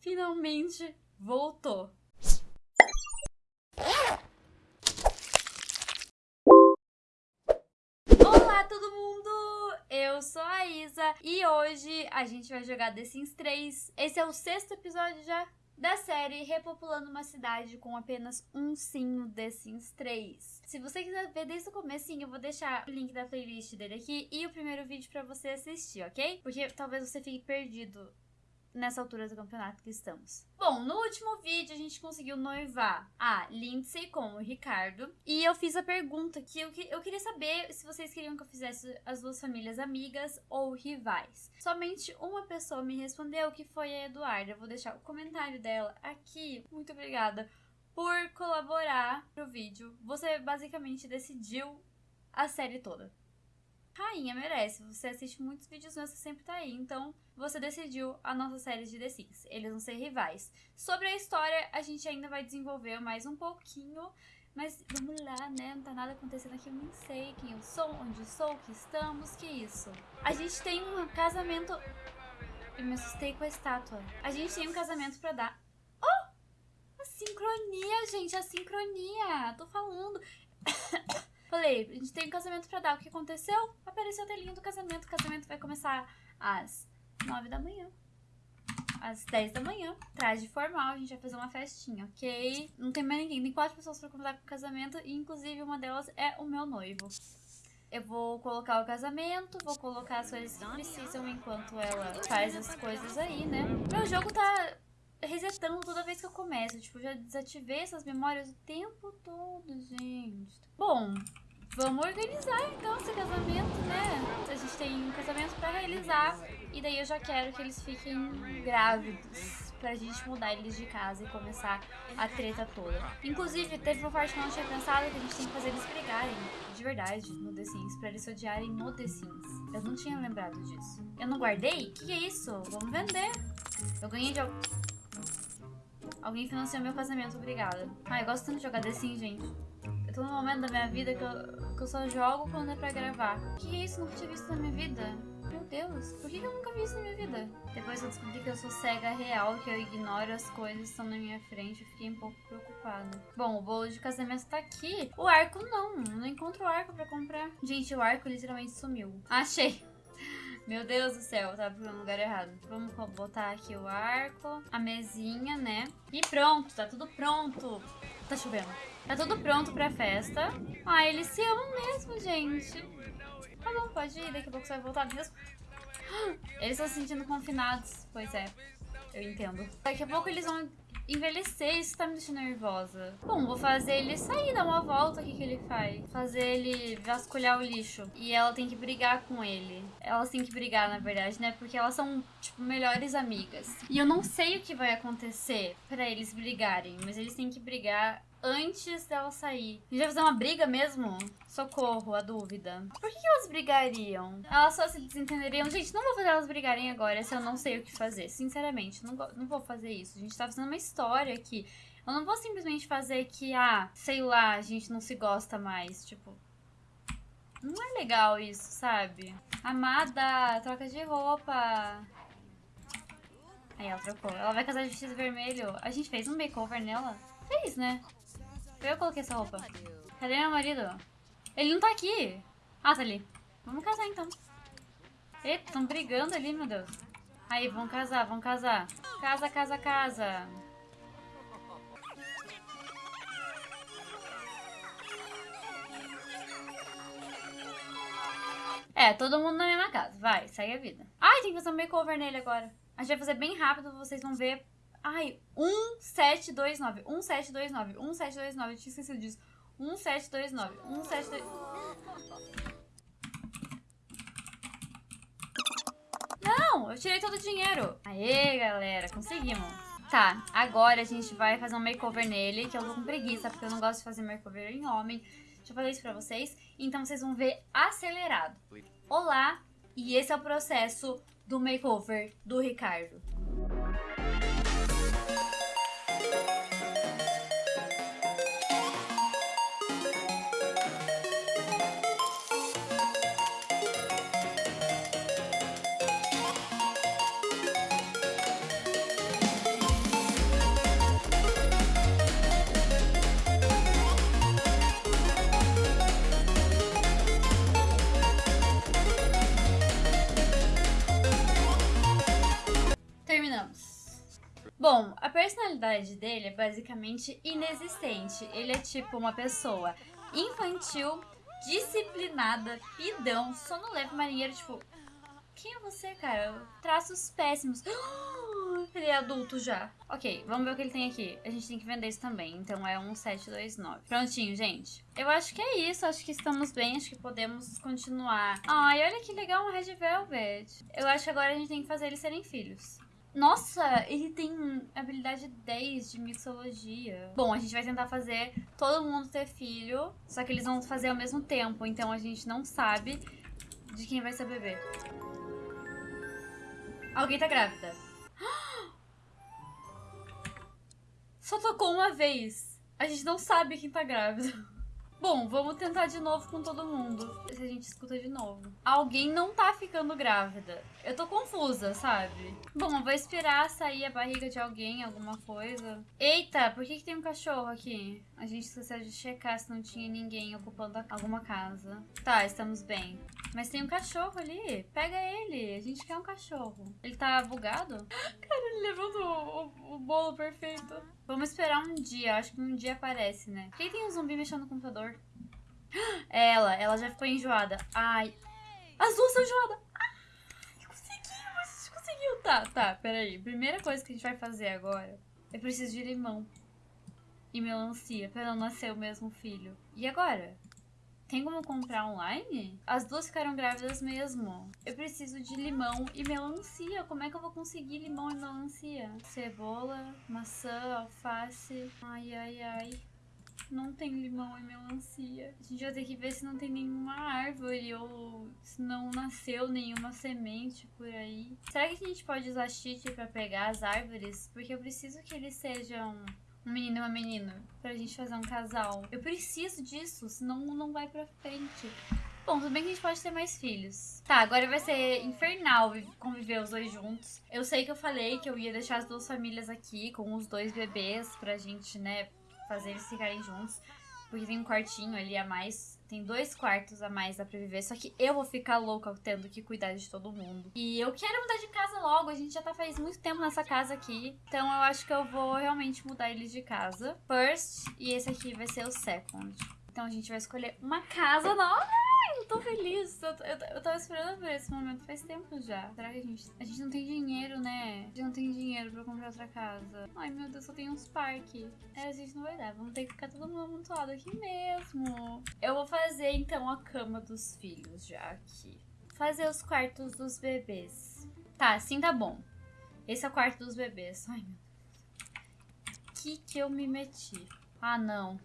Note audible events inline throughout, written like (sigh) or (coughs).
finalmente voltou. Olá todo mundo! Eu sou a Isa e hoje a gente vai jogar The Sims 3. Esse é o sexto episódio já da série Repopulando uma Cidade com apenas um sim no The Sims 3. Se você quiser ver desde o começo, eu vou deixar o link da playlist dele aqui e o primeiro vídeo pra você assistir, ok? Porque talvez você fique perdido nessa altura do campeonato que estamos. Bom, no último vídeo a gente conseguiu noivar a Lindsay com o Ricardo. E eu fiz a pergunta que eu, eu queria saber se vocês queriam que eu fizesse as duas famílias amigas ou rivais. Somente uma pessoa me respondeu, que foi a Eduarda. Eu vou deixar o comentário dela aqui. Muito obrigada por colaborar pro vídeo. Você basicamente decidiu a série toda rainha merece. Você assiste muitos vídeos você sempre tá aí. Então, você decidiu a nossa série de The Sims. Eles vão ser rivais. Sobre a história, a gente ainda vai desenvolver mais um pouquinho. Mas vamos lá, né? Não tá nada acontecendo aqui, eu nem sei quem eu sou, onde eu sou, que estamos, que isso. A gente tem um casamento... Eu me assustei com a estátua. A gente tem um casamento pra dar. Oh! A sincronia, gente, a sincronia. Tô falando. (coughs) Falei, a gente tem um casamento pra dar. O que aconteceu? Apareceu a telinha do casamento. O casamento vai começar às 9 da manhã. Às 10 da manhã. Traje formal, a gente vai fazer uma festinha, ok? Não tem mais ninguém. Tem quatro pessoas pra convidar pro casamento. E inclusive uma delas é o meu noivo. Eu vou colocar o casamento, vou colocar as coisas que precisam enquanto ela faz as coisas aí, né? Meu jogo tá resetando toda vez que eu começo. Tipo, já desativei essas memórias o tempo todo, gente. Bom, vamos organizar então esse casamento, né? A gente tem um casamento pra realizar. E daí eu já quero que eles fiquem grávidos. Pra gente mudar eles de casa e começar a treta toda. Inclusive, teve uma parte que eu não tinha pensado que a gente tem que fazer eles brigarem. De verdade, no The Sims. Pra eles se odiarem no The Sims. Eu não tinha lembrado disso. Eu não guardei? O que, é isso? Vamos vender. Eu ganhei de... Alguém financiou meu casamento, obrigada. Ah, eu gosto tanto de jogar The Sims, gente. Eu tô num momento da minha vida que eu, que eu só jogo quando é pra gravar. Que é isso? Nunca tinha visto na minha vida. Meu Deus, por que eu nunca vi isso na minha vida? Depois eu descobri que eu sou cega real, que eu ignoro as coisas que estão na minha frente. Eu fiquei um pouco preocupada. Bom, o bolo de casamento tá aqui. O arco não, não encontro o arco pra comprar. Gente, o arco literalmente sumiu. Achei. Meu Deus do céu, tava no lugar errado. Vamos botar aqui o arco, a mesinha, né? E pronto, tá tudo pronto. Tá chovendo. Tá tudo pronto pra festa. Ah, eles se amam mesmo, gente. Tá bom, pode ir, daqui a pouco você vai voltar mesmo. (gasps) Eles estão se sentindo confinados. Pois é, eu entendo. Daqui a pouco eles vão envelhecer, isso tá me deixando nervosa. Bom, vou fazer ele sair, dar uma volta, o que ele faz? Fazer ele vasculhar o lixo. E ela tem que brigar com ele. Elas têm que brigar, na verdade, né? Porque elas são, tipo, melhores amigas. E eu não sei o que vai acontecer pra eles brigarem, mas eles têm que brigar antes dela sair. A gente vai fazer uma briga mesmo? Socorro, a dúvida. Por que, elas brigariam? Elas só se desentenderiam. Gente, não vou fazer elas brigarem agora se eu não sei o que fazer. Sinceramente, não, não vou fazer isso. A gente tá fazendo uma história aqui. Eu não vou simplesmente fazer que, ah, sei lá, a gente não se gosta mais. Tipo, não é legal isso, sabe? Amada, troca de roupa. Aí ela trocou. Ela vai casar de vestido vermelho. A gente fez um makeover nela? Fez, né? Eu coloquei essa roupa. Cadê meu marido? Ele não tá aqui. Ah, tá ali. Vamos casar, então. Eita, estão brigando ali, meu Deus. Aí, vamos casar, vamos casar. Casa, casa, casa. É, todo mundo na mesma casa. Vai, segue a vida. Ai, tem que fazer um makeover nele agora. A gente vai fazer bem rápido, vocês vão ver Ai, 1729, 1729, 1729, eu tinha esquecido disso. 1729, 1729. Não, eu tirei todo o dinheiro. Aê, galera, conseguimos. Tá, agora a gente vai fazer um makeover nele, que eu tô com preguiça, porque eu não gosto de fazer makeover em homem. Deixa eu isso pra vocês. Então vocês vão ver acelerado. Olá, e esse é o processo do makeover do Ricardo. Personalidade dele é basicamente inexistente. Ele é tipo uma pessoa infantil, disciplinada, pidão, sonolento, marinheiro, tipo. Quem é você, cara? Traços péssimos. (gasps) Ele é adulto já. Ok, vamos ver o que ele tem aqui. A gente tem que vender isso também. Então é um 729. Prontinho, gente. Eu acho que é isso. Acho que estamos bem. Acho que podemos continuar. Ai, olha que legal um Red Velvet. Eu acho que agora a gente tem que fazer eles serem filhos. Nossa, ele tem habilidade 10 de mixologia. Bom, a gente vai tentar fazer todo mundo ter filho, só que eles vão fazer ao mesmo tempo, então a gente não sabe de quem vai ser bebê. Alguém tá grávida. (gasps) Só tocou uma vez. A gente não sabe quem tá grávida. (laughs) Bom, vamos tentar de novo com todo mundo. Gente escuta de novo. Alguém não tá ficando grávida. Eu tô confusa, sabe? Bom, eu vou esperar sair a barriga de alguém, alguma coisa. Eita, por que, que tem um cachorro aqui? A gente esqueceu de checar se não tinha ninguém ocupando alguma casa. Tá, estamos bem. Mas tem um cachorro ali. Pega ele. A gente quer um cachorro. Ele tá bugado? (gasps) Cara, ele levou o, o, o bolo perfeito. Vamos esperar um dia. Acho que um dia aparece, né? Quem tem um zumbi mexendo no computador? Ela. Ela já ficou enjoada. Ai. As duas estão enjoadas. Ai, gente conseguiu. Tá, tá. Peraí. Primeira coisa que a gente vai fazer agora. Eu preciso de limão. E melancia. Pra não nascer o mesmo filho. E agora? Tem como comprar online? As duas ficaram grávidas mesmo. Eu preciso de limão e melancia. Como é que eu vou conseguir limão e melancia? Cebola, maçã, alface. Ai, ai, ai. Não tem limão e melancia. A gente vai ter que ver se não tem nenhuma árvore ou se não nasceu nenhuma semente por aí. Será que a gente pode usar cheat pra pegar as árvores? Porque eu preciso que eles sejam um menino e uma menina pra gente fazer um casal. Eu preciso disso, senão não vai pra frente. Bom, tudo bem que a gente pode ter mais filhos. Tá, agora vai ser infernal conviver os dois juntos. Eu sei que eu falei que eu ia deixar as duas famílias aqui com os dois bebês pra gente, né, fazer eles ficarem juntos. Porque tem um quartinho ali a mais tem dois quartos a mais dá pra viver, só que eu vou ficar louca tendo que cuidar de todo mundo. E eu quero mudar de casa logo, a gente já tá faz muito tempo nessa casa aqui. Então eu acho que eu vou realmente mudar eles de casa. First, e esse aqui vai ser o second. Então a gente vai escolher uma casa nova eu tô feliz. Eu, eu, eu tava esperando por esse momento faz tempo já. Será que a gente. A gente não tem dinheiro, né? A gente não tem dinheiro pra comprar outra casa. Ai, meu Deus, só tem uns parques. É, a gente não vai dar. Vamos ter que ficar todo mundo amontoado aqui mesmo. Eu vou fazer então a cama dos filhos já aqui. Fazer os quartos dos bebês. Tá, assim tá bom. Esse é o quarto dos bebês. Ai, meu Deus. Que que eu me meti? Ah, não.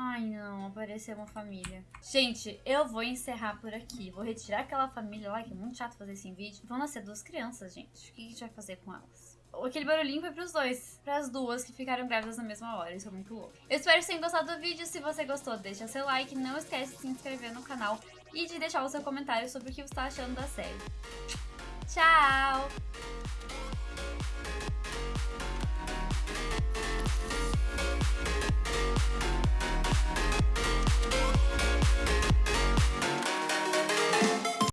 Ai, não, apareceu uma família. Gente, eu vou encerrar por aqui. Vou retirar aquela família lá, que é muito chato fazer esse vídeo. Vão nascer duas crianças, gente. O que a gente vai fazer com elas? Aquele barulhinho foi pros dois. Pras duas que ficaram grávidas na mesma hora. Isso é muito louco. Eu espero que tenham gostado do vídeo. Se você gostou, deixa seu like. Não esquece de se inscrever no canal. E de deixar o seu comentário sobre o que você está achando da série. Tchau!